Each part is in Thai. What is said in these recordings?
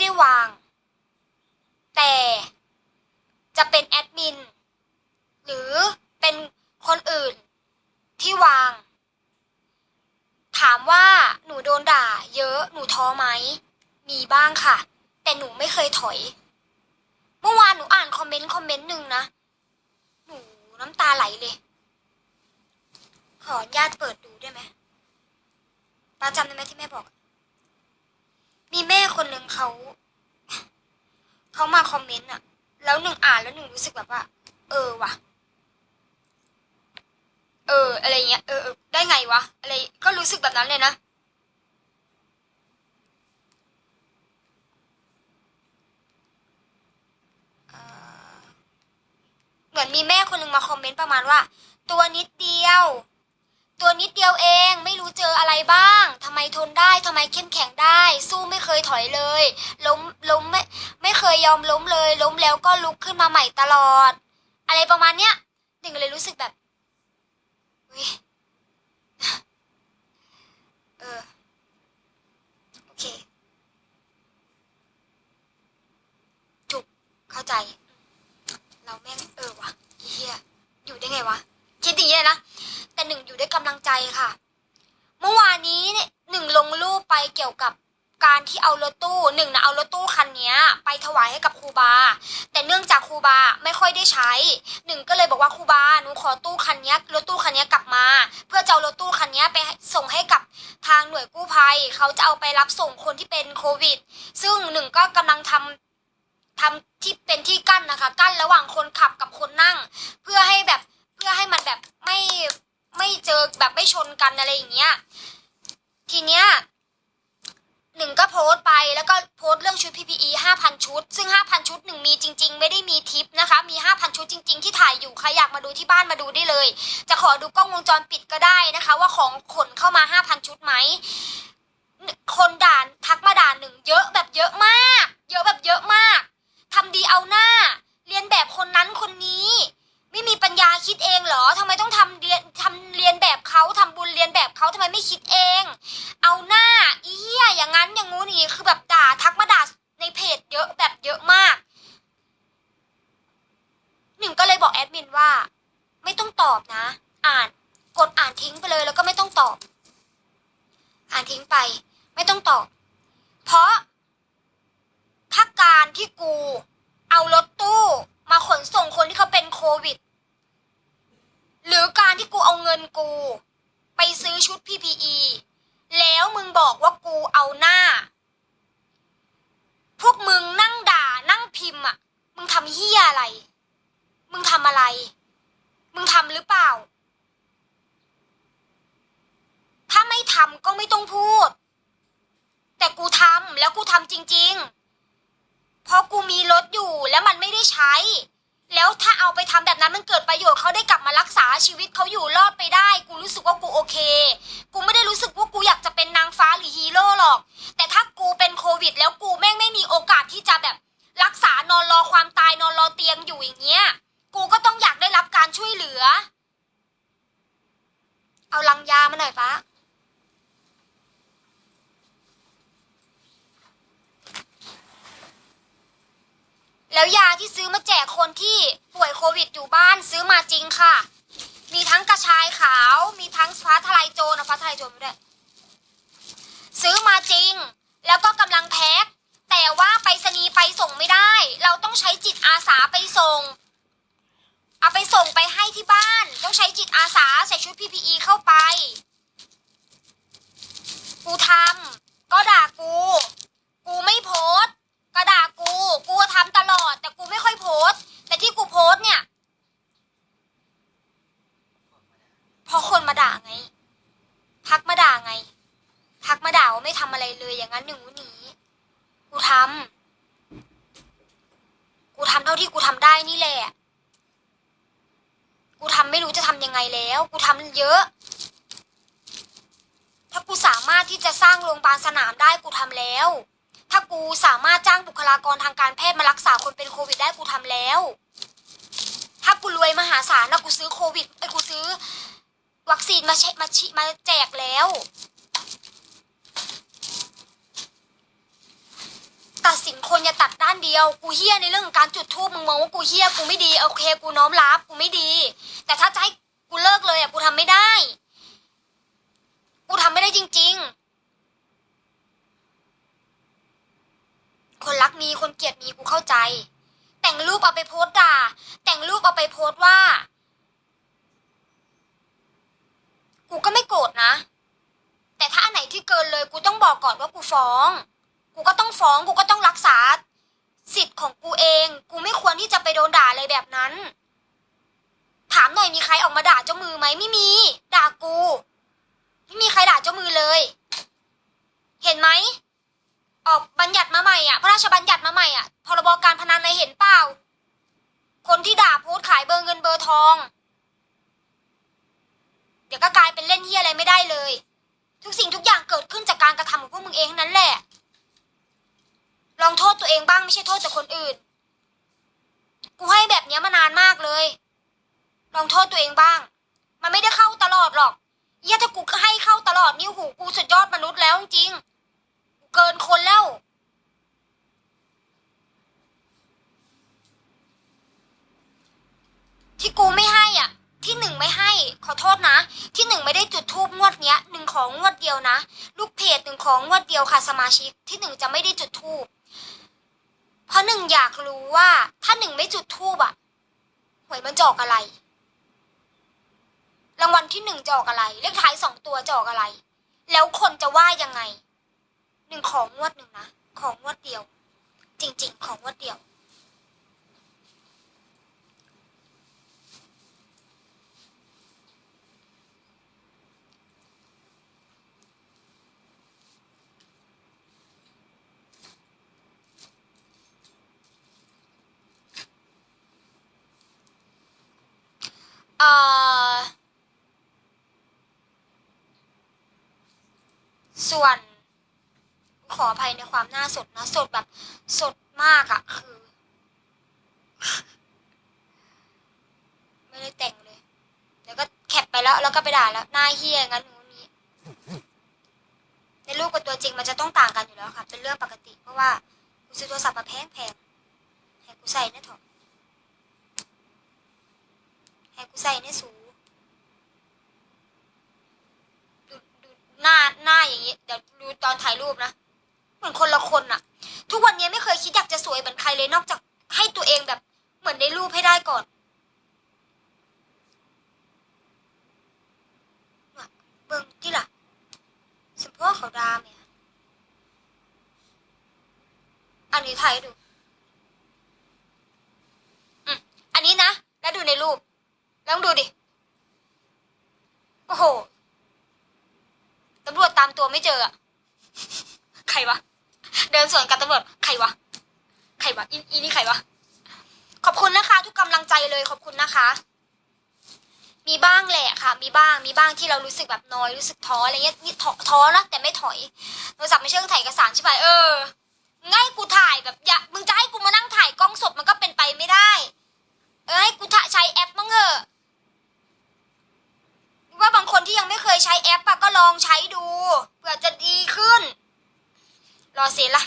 ได้วาง แต่จะเป็นแอดมิน หรือเป็นคนอื่นที่วาง ถามว่าหนูโดนด่า เยอะหนูท้อไหม มีบ้างค่ะ แต่หนูไม่เคยถอย เมื่อวานหนูอ่านคอมเมนต์คอมเมนต์หนึ่งนะ หนูน้ำตาไหลเลย ขออนุญาตเปิดดูได้ไหมป้าจำได้ไหมที่แม่บอก มีแม่คนหนึ่งเขา เขามาคอมเมนต์อะแล้วหนึ่งอ่านแล้วหนึ่งรู้สึกแบบว่า เออว่ะ เออ อะไรเงี้ยเออได้ไงวะ อะไรก็รู้สึกแบบนั้นเลยนะเหมือนมีแม่คนหนึ่งมาคอมเมนต์ประมาณว่า ตัวนิดเดียว ตัวนิดเดียวเองไม่รู้เจออะไรบ้างทำไมทนได้ทำไมเข้มแข็งได้สู้ เคยถอยเลย ล้มล้มไม่ไม่เคยยอมล้มเลย ล้มแล้วก็ลุกขึ้นมาใหม่ตลอด อะไรประมาณเนี้ยหนึ่งเลยรู้สึกแบบอุ๊ยเออโอเค จุกเข้าใจ เราแม่งเออวะเฮียอยู่ได้ไงวะคิดอย่างนี้เลยนะแต่หนึ่งอยู่ด้วยกำลังใจค่ะ เมื่อวานนี้เนี่ยหนึ่งลงรูปไปเกี่ยวกับ การที่เอารถตู้หนึ่งนะเอารถตู้คันนี้ไปถวายให้กับครูบา แต่เนื่องจากครูบาไม่ค่อยได้ใช้หนึ่งก็เลยบอกว่าครูบาหนูขอตู้คันนี้รถตู้คันนี้กลับมา เพื่อจะเอารถตู้คันนี้ไปส่งให้กับทางหน่วยกู้ภัยเขาจะเอาไปรับส่งคนที่เป็นโควิด ซึ่งหนึ่งก็กำลังทำทำที่เป็นที่กั้นนะคะ กั้นระหว่างคนขับกับคนนั่ง เพื่อให้แบบเพื่อให้มันแบบไม่ไม่เจอแบบไม่ชนกันอะไรอย่างเงี้ยทีเนี้ยหนึ่งก็โพสต์ไป แล้วก็โพสต์เรื่องชุด PPE 5,000 ชุด ซึ่ง 5,000 ชุดหนึ่งมีจริง ๆ ไม่ได้มีทิปนะคะ มี 5,000 ชุดจริง ๆ ที่ถ่ายอยู่ ใครอยากมาดูที่บ้านมาดูได้เลย จะขอดูกล้องวงจรปิดก็ได้นะคะ ว่าของขนเข้ามา 5,000 ชุดไหม คนด่านทักมาด่าหนึ่งเยอะแบบเยอะมาก เยอะแบบเยอะมากทำดีเอาหน้า เรียนแบบคนนั้นคนนี้ ไม่มีปัญญาคิดเองเหรอทำไมต้องทำเรียนทำเรียนแบบเขาทำบุญเรียนแบบเขาทำไมไม่คิดเอง เอาหน้าอีเหี้ยอย่างนั้นอย่างงู้นอย่างนี้คือแบบด่าทักมาด่าในเพจเยอะแบบเยอะมาก หนึ่งก็เลยบอกแอดมินว่า ไม่ต้องต อ่าน กดอ่านทิ้งไปเลย แล้วก็ไม่ต้องตอบ อ่านทิ้งไป ไม่ต้องตอบ เพราะถ้าการที่กูเอารถตู้มาขนส่งคนที่เขาเป็นโควิด หรือการที่กูเอาเงินกู ไปซื้อชุด PPE แล้วมึงบอกว่ากูเอาหน้า พวกมึงนั่งด่านั่งพิมพ์อะ มึงทำเฮียอะไร มึงทำอะไร มึงทำหรือเปล่า ถ้าไม่ทำ ก็ไม่ต้องพูด แต่กูทำแล้วกูทำจริง ๆ เพราะกูมีรถอยู่แล้วมันไม่ได้ใช้ แล้วถ้าเอาไปทำแบบนั้นมันเกิดประโยชน์เขาได้กลับมารักษาชีวิตเขาอยู่รอดไปได้ กูรู้สึกว่ากูโอเค กูไม่ได้รู้สึกว่ากูอยากจะเป็นนางฟ้าหรือฮีโร่หรอก แต่ถ้ากูเป็นโควิด แล้วกูแม่งไม่มีโอกาสที่จะแบบรักษานอนรอความตายนอนรอเตียงอยู่อย่างเงี้ย กูก็ต้องอยากได้รับการช่วยเหลือ เอาลังยามาหน่อยปะ แล้วยาที่ซื้อมาแจกคนที่ป่วยโควิดอยู่บ้านซื้อมาจริงค่ะ มีทั้งกระชายขาว มีทั้งฟ้าทลายโจรนะฟ้าทลายโจรไม่ได้ซื้อมาจริง แล้วก็กำลังแพ็คแต่ว่าไปรษณีย์ไปส่งไม่ได้ เราต้องใช้จิตอาสาไปส่ง เอาไปส่งไปให้ที่บ้าน ต้องใช้จิตอาสาใส่ชุด PPE เข้าไป กูทำก็ด่ากู กูไม่โพสก็ด่ากู กูทำตลอด แต่กูไม่ค่อยโพสต์ แต่ที่กูโพสต์เนี่ย เพราะคนมาด่าไง ทักมาด่าไง ทักมาด่าว่าไม่ทำ อะไรเลยอย่างนั้นอย่างนู้นอย่างนี้กูทำ กูทำเท่าที่กูทำได้นี่แหละ กูทำไม่รู้จะทำยังไงแล้ว กูทำเยอะ ถ้ากูสามารถที่จะสร้างโรงพยาบาลสนามได้กูทำแล้ว ถ้ากูสามารถจ้างบุคลากรทางการแพทย์มารักษาคนเป็นโควิดได้กูทำแล้ว ถ้ากูรวยมหาศาลนะกูซื้อโควิดไอ้กูซื้อ วัคซีนมาเชมาชิมาแจกแล้ว ตัดสิน สินคนอย่า ตัดด้านเดียว กูเฮี้ยในเรื่องของการจุดทูบมึงมองว่ากูเฮี้ยกูไม่ดีโอเค กูน้อมรับกูไม่ดี แต่ถ้าจะให้กูเลิกเลยอะกูทำไม่ได้ กูทำไม่ได้จริง ๆ คนรักมีคนเกลียดมีกูเข้าใจ แต่งรูปเอาไปโพสต์ด่า แต่งรูปเอาไปโพสต์ว่า กูก็ไม่โกรธนะ แต่ถ้าอันไหนที่เกินเลย กูต้องบอกก่อนว่ากูฟ้อง กูก็ต้องฟ้อง กูก็ต้องรักษา สิทธิ์ของกูเอง กูไม่ควรที่จะไปโดนด่าอะไรแบบนั้น ถามหน่อยมีใครออกมาด่าเจ้ามือไหมไม่มี ด่ากู ไม่มีใครด่าเจ้ามือเลย เห็นไหมออกบัญญัติมาใหม่อะ พระราชบัญญัติมาใหม่อะพรบการพนันในยเห็นเปล่า คนที่ด่าโพสขายเบอร์เงินเบอร์ทอง เดี๋ยวก็กลายเป็นเล่นเฮียอะไรไม่ได้เลย ทุกสิ่งทุกอย่างเกิดขึ้นจากการกระทำของพวกมึงเองทั้งนั้นแหละ ลองโทษตัวเองบ้างไม่ใช่โทษแต่คนอื่น กูให้แบบนี้มานานมากเลย ลองโทษตัวเองบ้าง มันไม่ได้เข้าตลอดหรอกเหี้ยถ้ากูให้เข้าตลอดนี่หูกูสุดยอดมนุษย์แล้วจริงเกินคนแล้วที่กูไม่ให้อะ ที่หนึ่งไม่ให้ ขอโทษนะ ที่หนึ่งไม่ได้จุดทูบงวดเนี้ยหนึ่งของงวดเดียวนะ ลูกเพจหนึ่งของงวดเดียวค่ะสมาชิก ที่หนึ่งจะไม่ได้จุดทูบ เพราะหนึ่งอยากรู้ว่าถ้าหนึ่งไม่จุดทูบอะหวยมันจะออกอะไร รางวัลที่หนึ่งจะออกอะไร เลขท้ายสองตัวจะออกอะไร แล้วคนจะว่ายังไง หนึ่งของงวดหนึ่งนะ ของงวดเดียว จริง ๆ ของงวดเดียว เอ่อ ส่วนขออภัยในความหน้าสดนะ สดแบบสดมากอะคือ ไม่ได้แต่งเลยเดี๋ยวก็แคปไปแล้ว แล้วก็ไปด่าแล้วหน้าเฮี้ยงั้นนู้นนี้ ในรูปกับตัวจริงมันจะต้องต่างกันอยู่แล้วค่ะ เป็นเรื่องปกติ เพราะว่ากูซื้อโทรศัพท์มาแพงแพงให้กูใส่เนี่ยเถอะให้กูใส่เนี่ยสูดูดูหน้าหน้าอย่างนี้ เดี๋ยวดูต อนถ่ายรูปนะเหมือนคนละคนอะทุกวันนี้ไม่เคยคิดอยากจะสวยเหมือนใครเลยนอกจากให้ตัวเองแบบ เหมือนในรูปให้ได้ก่อนเบิ่งที่ล่ะสมพ่อเขาดามเนี่ยอันนี้ถ่ายดูอืมอันนี้นะ แล้วดูในรูปแล้วดูดิ โอ้โห ตำรวจตามตัวไม่เจออะ วะ เดินสวนกับตำรวจใครวะ ใครวะอีอีนี่ใครวะ ขอบคุณนะคะ ทุกกำลังใจเลยขอบคุณนะคะ มีบ้างแหละค่ะ มีบ้าง มีบ้างที่เรารู้สึกแบบน้อย รู้สึกท้ออะไรเงี้ย นี่ท้อท้อนะแต่ไม่ถอย โทรศัพท์ไม่ใช่เครื่องถ่ายเอกสารใช่ไหมเออ ง่ายกูถ่ายแบบอย่ามึงจะให้กูมานั่งถ่ายกล้องสดมันก็เป็นไปไม่ได้ เออให้กูถ่ายใช้แอปมั้งเหอะว่าบางคนที่ยังไม่เคยใช้แอปอะก็ลองใช้ดูเผื่อจะดี รอเสร็จละ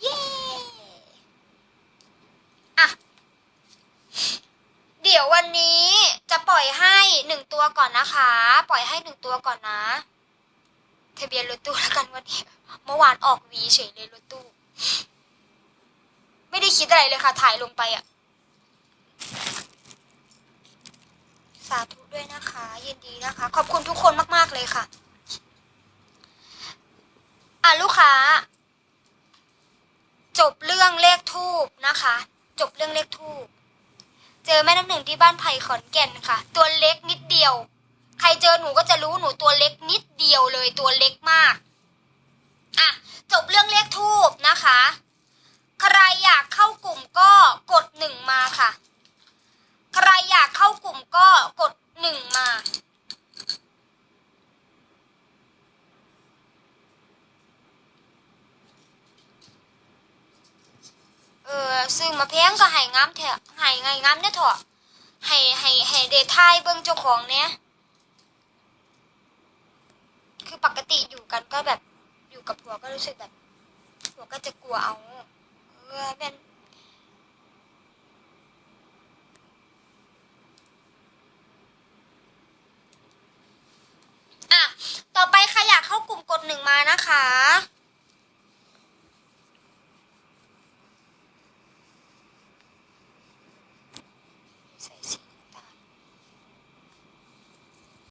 เย้อะเดี๋ยววันนี้จะปล่อยให้หนึ่งตัวก่อนนะคะ ปล่อยให้หนึ่งตัวก่อนนะทะเบียนรถตู้แล้วกันวันนี้ เมื่อวานออกวีเฉยเลยรถตู้ ไม่ได้คิดอะไรเลยค่ะ ถ่ายลงไปอะาธุด้วยนะคะ ยินดีนะคะ ขอบคุณทุกคนมาก ๆ เลยค่ะ อะ ลูกค้า จบเรื่องเลขทูบนะคะ จบเรื่องเลขทูบเจอแม่น้ำหนึ่งที่บ้านไผ่ขอนแก่นค่ะ ตัวเล็กนิดเดียว ใครเจอหนูก็จะรู้หนูตัวเล็กนิดเดียวเลยตัวเล็กมากอะจบเรื่องเลขทูบนะคะ ใครอยากเข้ากลุ่มก็กดหนึ่งมาค่ะ ใครอยากเข้ากลุ่มก็กดหนึ่งมา เออซื้อมาแพงก็ให้งามเถอะให้ไงงามเนี่ยเถอะให้ให้ให้เดทายเบิ้งเจ้าของเนี้ยคือปกติอยู่กันก็แบบอยู่กับผัวก็รู้สึกแบบผัวก็จะกลัวเอา เออเป็น อะ ต่อไปใครอยากเข้ากลุ่มกดหนึ่งมา นะคะ